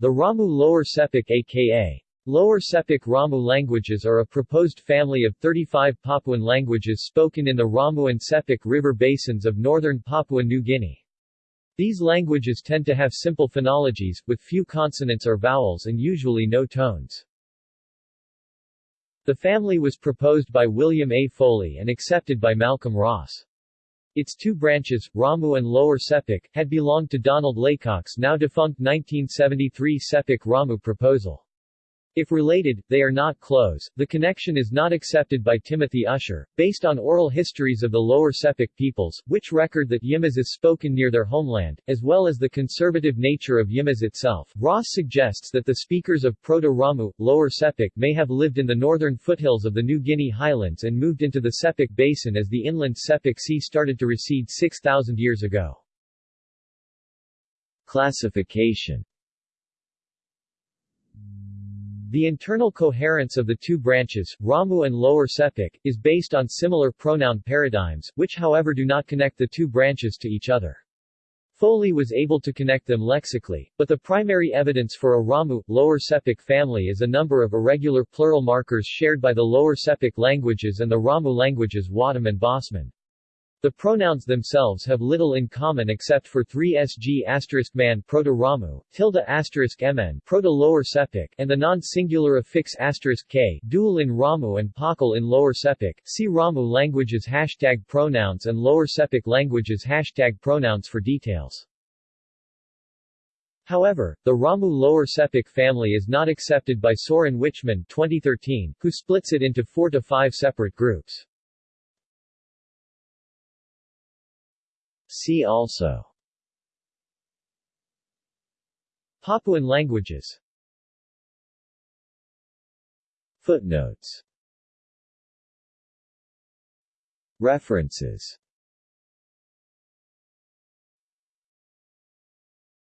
The Ramu Lower Sepik aka Lower Sepik Ramu languages are a proposed family of 35 Papuan languages spoken in the Ramu and Sepik river basins of northern Papua New Guinea. These languages tend to have simple phonologies, with few consonants or vowels and usually no tones. The family was proposed by William A. Foley and accepted by Malcolm Ross. Its two branches, Ramu and Lower Sepik, had belonged to Donald Laycock's now defunct 1973 Sepik Ramu proposal. If related, they are not close. The connection is not accepted by Timothy Usher, based on oral histories of the Lower Sepik peoples, which record that Yimas is spoken near their homeland, as well as the conservative nature of Yimas itself. Ross suggests that the speakers of Proto-Ramu, Lower Sepik may have lived in the northern foothills of the New Guinea highlands and moved into the Sepik Basin as the inland Sepik Sea started to recede 6,000 years ago. Classification the internal coherence of the two branches, Ramu and Lower Sepik, is based on similar pronoun paradigms, which however do not connect the two branches to each other. Foley was able to connect them lexically, but the primary evidence for a Ramu, Lower Sepik family is a number of irregular plural markers shared by the Lower Sepik languages and the Ramu languages Watam and Bosmun. The pronouns themselves have little in common except for 3sg man proto-Ramu, tilde asterisk mn proto-Lower Sepik, and the non-singular affix asterisk k dual in Ramu and paucal in Lower Sepik. See Ramu languages hashtag pronouns and Lower Sepik languages hashtag pronouns for details. However, the Ramu Lower Sepik family is not accepted by Soren Wichmann 2013, who splits it into four to five separate groups. See also. Papuan languages. Footnotes. References